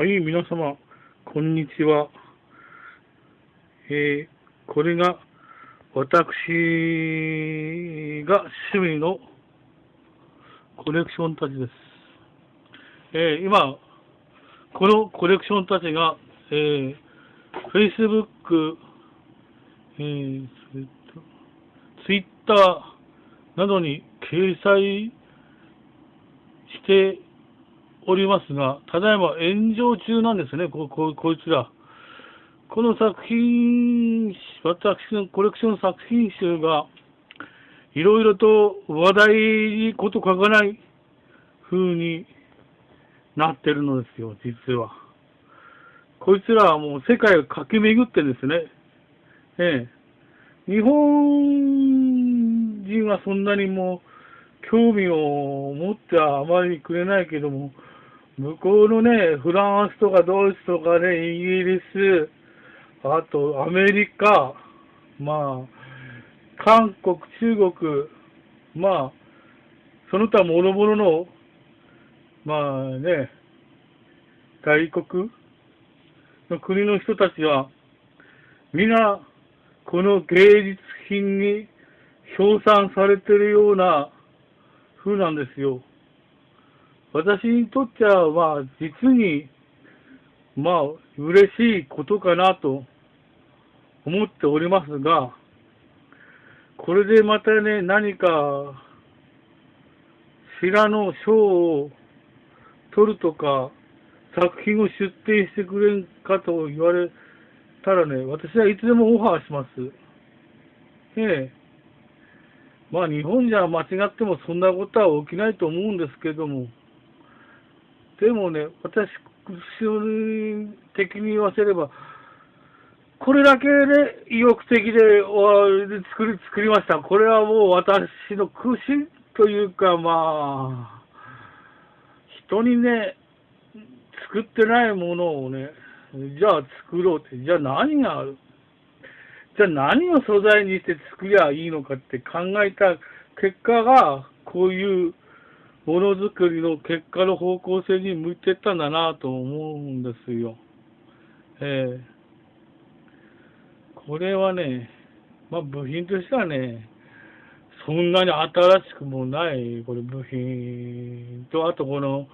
はい、皆様、こんにちは。えー、これが、私が趣味のコレクションたちです。えー、今、このコレクションたちが、えー、Facebook、えー、Twitter などに掲載しておりますが、ただいま炎上中なんですね、こここいつら。この作品、私のコレクション作品集が、いろいろと話題にこと書かない風になってるのですよ、実は。こいつらはもう世界を駆け巡ってですね、ええ、日本人はそんなにもう興味を持ってはあまりくれないけども、向こうのね、フランスとかドイツとかね、イギリス、あとアメリカ、まあ、韓国、中国、まあ、その他諸々の、まあね、外国の国の人たちは、皆、この芸術品に称賛されてるような風なんですよ。私にとっては、まあ、実に、まあ、嬉しいことかなと思っておりますが、これでまたね、何か、知らの賞を取るとか、作品を出展してくれんかと言われたらね、私はいつでもオファーします。ええ。まあ日本じゃ間違ってもそんなことは起きないと思うんですけども、でもね、私的に言わせれば、これだけで意欲的で作り作りました。これはもう私の苦心というか、まあ、人にね、作ってないものをね、じゃあ作ろうって、じゃあ何がある？じゃあ何を素材にして作りゃいいのかって考えた結果が、こういうものづくりの結果の方向性に向いてったんだなと思うんですよ。えー、これはね、まあ部品としてはね、そんなに新しくもない、これ部品と、あとこの、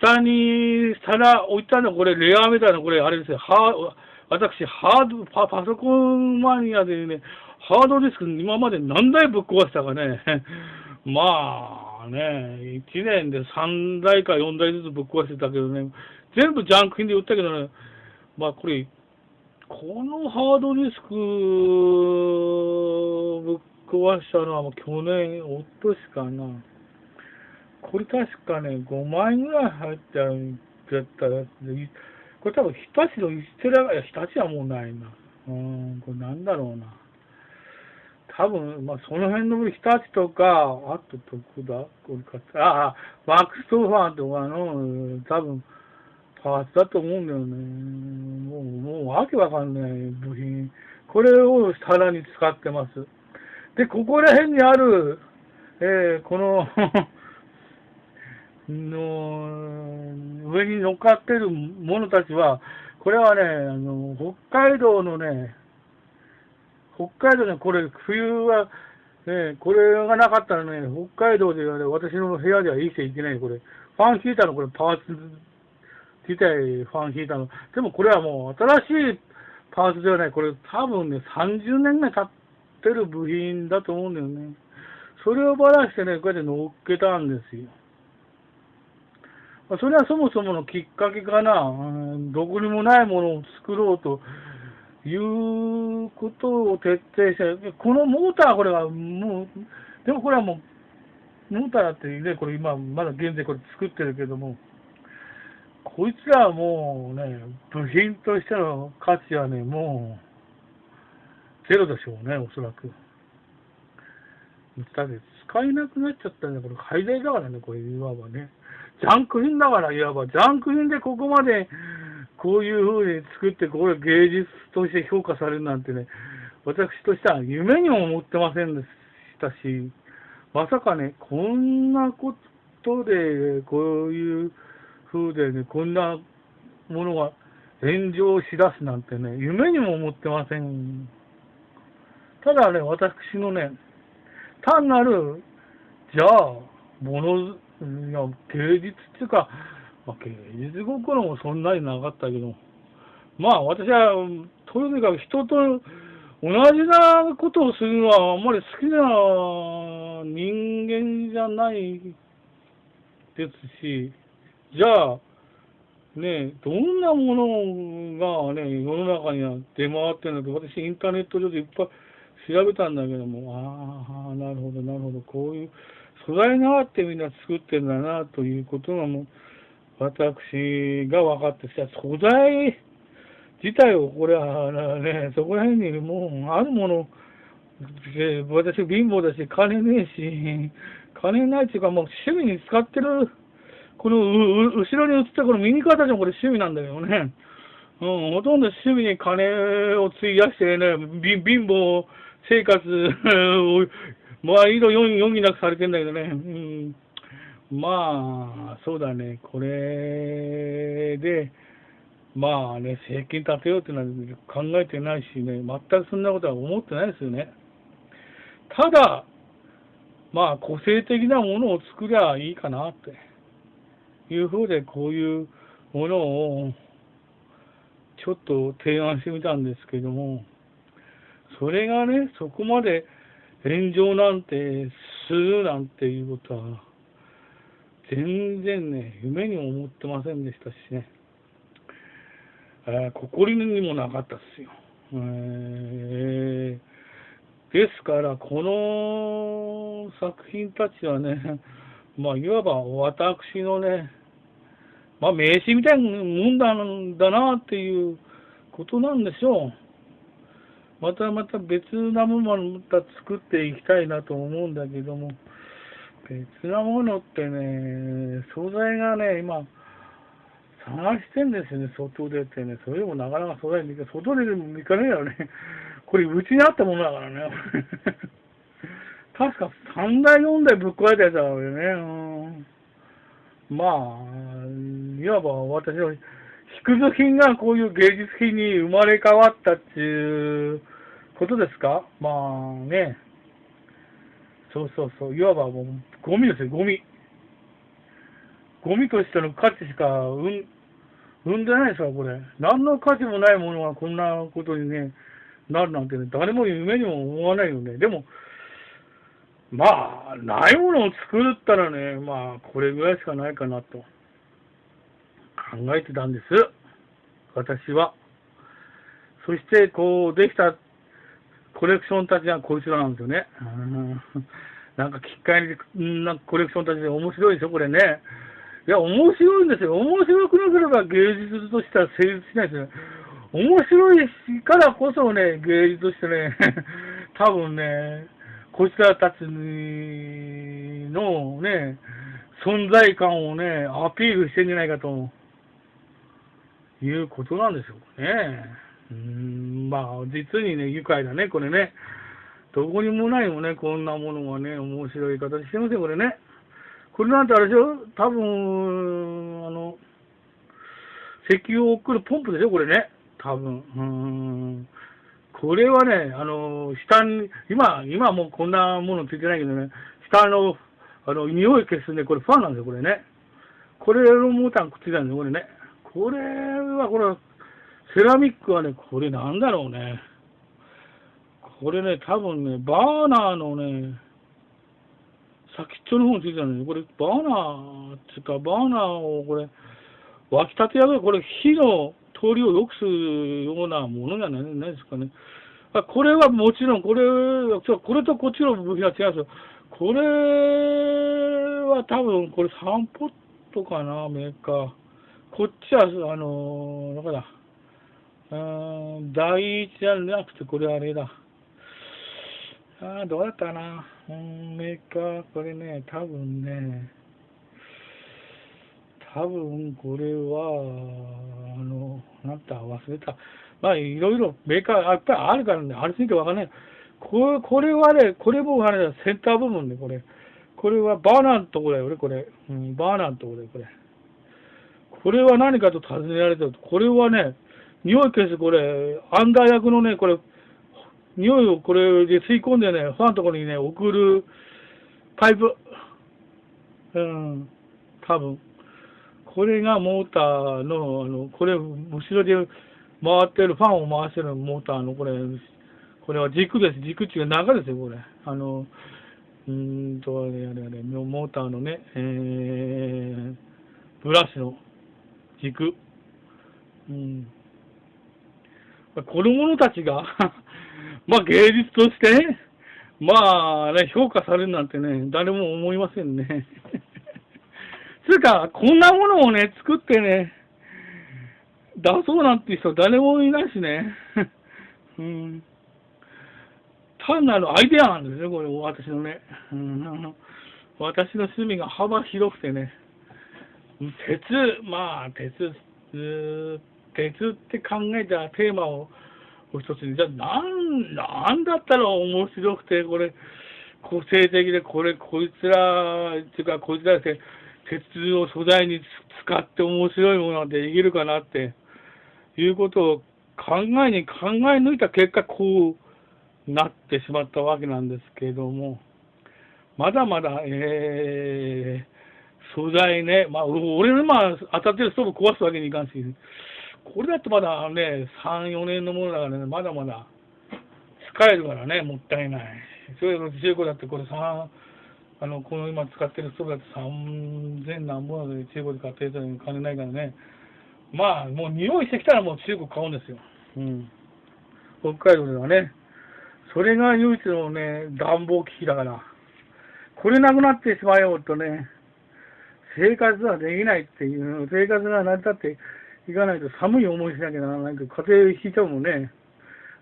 下に皿置いたの、これレアみたいな、これあれですよ、は私、ハードパ、パソコンマニアでね、ハードディスク今まで何台ぶっ壊したかね。まあね、1年で3台か4台ずつぶっ壊してたけどね、全部ジャンク品で売ったけどね、まあこれ、このハードディスクぶっ壊したのはもう去年、おっとしかな。これ確かね、5万円ぐらい入ったんだったら、これ多分日立のステラ、いや、日立はもうないな。うん、これなんだろうな。多分、まあ、その辺の日立とか、あとどこだこれかああ、マックストーファーとかの、多分、パーツだと思うんだよね。もう、もう、わけわかんない部品。これをさらに使ってます。で、ここら辺にある、えー、この の、上に乗っかってる者たちは、これはね、あの、北海道のね、北海道ね、これ、冬は、ね、これがなかったらね、北海道ではね、私の部屋では生きていけない、これ。ファンヒーターのこれ、パーツ自体、ファンヒーターの。でもこれはもう、新しいパーツではない。これ、多分ね、30年ぐらい経ってる部品だと思うんだよね。それをばらしてね、こうやって乗っけたんですよ。それはそもそものきっかけかな。どこにもないものを作ろうということを徹底して、このモーター、これはもう、でもこれはもう、モーターだってね、これ今、まだ現在これ作ってるけども、こいつらはもうね、部品としての価値はね、もう、ゼロでしょうね、おそらく。だって使えなくなっちゃったんだから、廃材だからね、これ、いわばね。ジャンク品だから、いわば、ジャンク品でここまで、こういう風に作って、これ芸術として評価されるなんてね、私としては夢にも思ってませんでしたし、まさかね、こんなことで、こういう風でね、こんなものが炎上しだすなんてね、夢にも思ってません。ただね、私のね、単なる、じゃあ、もの、いや芸術っていうか、まあ、芸術心もそんなになかったけど、まあ私は、とにかく人と同じなことをするのはあんまり好きな人間じゃないですし、じゃあ、ね、どんなものがね、世の中には出回ってるのか、私インターネット上でいっぱい調べたんだけども、ああ、なるほど、なるほど、こういう素材があってみんな作ってるんだな、ということがもう、私が分かってきた素材自体を、これはね、そこら辺にもう、あるもの、私貧乏だし、金ねえし、金ないっていうか、もう趣味に使ってる、この後ろに映ったこの右肩もこれ趣味なんだけどね。うん、ほとんど趣味に金を費やしてね、貧乏生活を、まあ、いろいろ余儀なくされてんだけどね。うんまあ、そうだね、これで、まあね、政権立てようっていうのは考えてないしね、全くそんなことは思ってないですよね。ただ、まあ、個性的なものを作りゃいいかなって。いうふうで、こういうものをちょっと提案してみたんですけども、それがね、そこまで炎上なんてするなんていうことは、全然ね、夢にも思ってませんでしたしね。えー、心にもなかったですよ。えー、ですから、この作品たちはね、まあ、いわば私のね、まあ、名刺みたいなもんだだなっていうことなんでしょう。またまた別なものまた作っていきたいなと思うんだけども、別なものってね、素材がね、今、探してんですよね、外出てね。それでもなかなか外に外でも行かねえよね。これ、うちにあったものだからね。確か3台、4台ぶっ壊れたやつだからね。うん、まあ、いわば私の必需品がこういう芸術品に生まれ変わったっていうことですか？まあね。そうそうそう。いわばもうゴミですよ、ゴミ。ゴミとしての価値しか生生んでないですか、これ。何の価値もないものがこんなことにね、なるなんてね、誰も夢にも思わないよね。でも、まあ、ないものを作るったらね、まあ、これぐらいしかないかなと考えてたんです。私は。そして、こう、できたコレクションたちがこいつらなんですよね。なんか、きっかけに、なんかコレクションたちで面白いでしょ、これね。いや、面白いんですよ。面白くなければ芸術としては成立しないですよ。面白いからこそね、芸術としてね、多分ね、こちらたちのね、存在感をね、アピールしてんじゃないかということなんでしょうかね。うん、まあ、実にね、愉快だね、これね。どこにもないもね、こんなものがね、面白い形してますよ、これね。これなんてあれでしょ？多分、あの、石油を送るポンプでしょ？これね。多分。うん。これはね、あの、下に、今、今もうこんなものついてないけどね、下の、あの、匂い消すね、これファンなんですよ、これね。これのモーターくっついたんですよ、これね。これは、これは、セラミックはね、これなんだろうね。これね、多分ね、バーナーのね、先っちょの方についてたんでこれ、バーナーっていうか、バーナーをこれ、沸き立てやがこれ、火の通りを良くするようなものじゃないないですかね。これはもちろん、これ、これとこっちの部品は違うんですよ。これは多分、これ3ポットかな、メーカー。こっちは、あのー、どこだ。うん、第一じゃなくて、これあれだ。ああ、どうだったかな。うん、メーカー、これね、多分ね、多分これは、あの、なんだ、忘れた。まあ、いろいろメーカー、やっぱりあるからね、ありすぎてわかんない。これこれはね、これもあれだ、センター部分で、これ。これはバーナーのとこだよね、これ。うん、バーナーのとこだよ、これ。これは何かと尋ねられたと、これはね、匂い消す、これ、アンダー薬のね、これ、匂いをこれで吸い込んでね、ファンのところにね、送るパイプ。うん、多分。これがモーターの、あの、これ、後ろで回ってる、ファンを回してるモーターの、これ、これは軸です。軸っていうか長ですよ、これ。あの、うんと、あれあれあれ、モーターのね、えー、ブラシの軸。うん。子供たちが まあ芸術として、まあね、評価されるなんてね、誰も思いませんね。つうか、こんなものをね、作ってね、出そうなんて人誰もいないしね。うん。単なるアイデアなんですよ、これ、私のね。うん、私の趣味が幅広くてね。鉄、まあ、鉄、ずっと鉄って考えたテーマを一つに、じゃあ、なん、なんだったら面白くて、これ、個性的で、これ、こいつら、っていうか、こいつらって、鉄を素材に使って面白いものができるかなって、いうことを考えに考え抜いた結果、こうなってしまったわけなんですけれども、まだまだ、えー、素材ね、まあ、俺のまあ、当たってるストーブ壊すわけにいかんし、これだとまだね、3、4年のものだからね、まだまだ使えるからね、もったいない。それの中古だってこれ3、あの、この今使ってるストーブだって3000何本で中古で買ってる人に金ないからね。まあ、もう匂いしてきたらもう中古買うんですよ。うん。北海道ではね。それが唯一のね、暖房機器だから。これなくなってしまえようとね、生活はできないっていう、生活が成り立っていかないと寒い思いしなきゃならないけど、家庭引いちゃうもんね。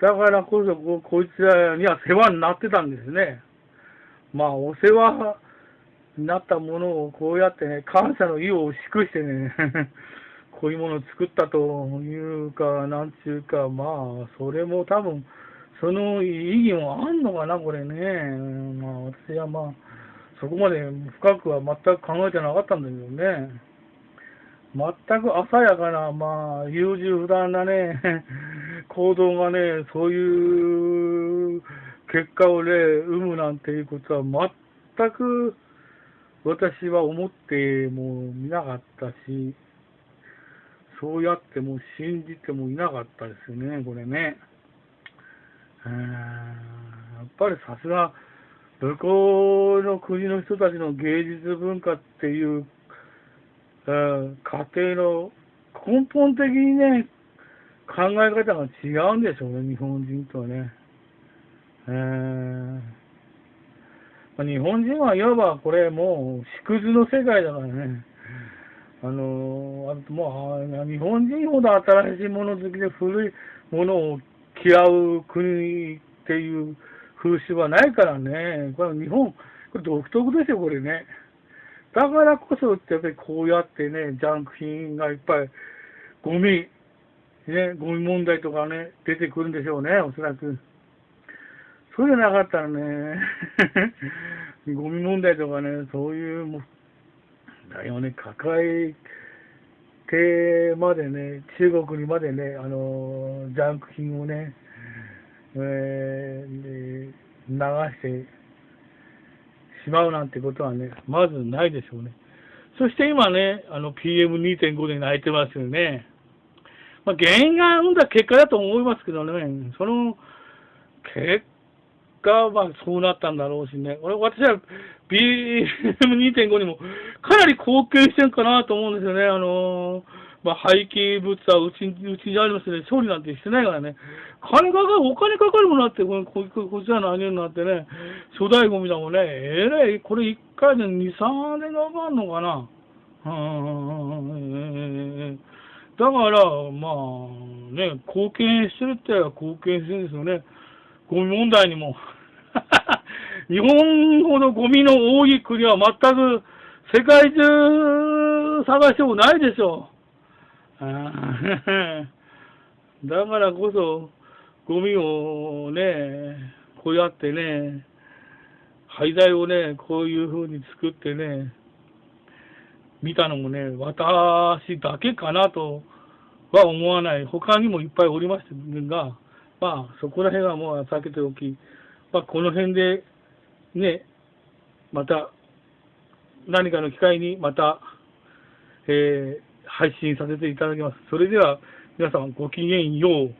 だからこそこ、こいつらには世話になってたんですね。まあ、お世話になったものをこうやってね、感謝の意を祝してね、こういうものを作ったというか、なんちゅうか、まあ、それも多分、その意義もあんのかな、これね。まあ、私はまあ、そこまで深くは全く考えてなかったんだけどね。全く鮮やかな、まあ、優柔不断なね、行動がね、そういう結果をね、生むなんていうことは全く私は思ってもみなかったし、そうやっても信じてもいなかったですよね、これね。やっぱりさすが、向こうの国の人たちの芸術文化っていう、家庭の根本的にね、考え方が違うんでしょうね、日本人とはね。えーまあ、日本人はいわばこれもう縮図の世界だからね。あのあもう日本人ほど新しいもの好きで古いものを嫌う国っていう風習はないからね。これ日本、これ独特ですよ、これね。だからこそ、やっぱりこうやってね、ジャンク品がいっぱい、ゴミ、ね、ゴミ問題とかね、出てくるんでしょうね、おそらく。そうじゃなかったらね、ゴミ問題とかね、そういうもだよね、抱えてまでね、中国にまでね、あの、ジャンク品をね、えー、流してしまうなんてことはね、まずないでしょうね。そして今ね、あの PM2.5 で泣いてますよね。まあ、原因が生んだ結果だと思いますけどね、その結果はそうなったんだろうしね、俺私は BM2.5 にもかなり貢献してるかなと思うんですよね。あのー、まあ、廃棄物はうちうちにありますね、処理なんてしてないからね。金かかる、お金かかるものあって、こここちらのあげるなんてね、粗大ゴミだもんね、えらい、これ1回で2、3年かかるのかな。うん、だから、まあ、ね、貢献してるって言えば貢献してるんですよね。ゴミ問題にも。日本ほどゴミの多い国は全く世界中探してもないでしょう。だからこそ、ゴミをね、こうやってね、廃材をね、こういうふうに作ってね、見たのもね、私だけかなとは思わない。他にもいっぱいおりましたが、まあ、そこら辺はもう避けておき、まあ、この辺で、ね、また、何かの機会にまた、えー配信させていただきます。それでは、皆さんごきげんよう。